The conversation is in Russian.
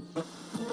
YouTube.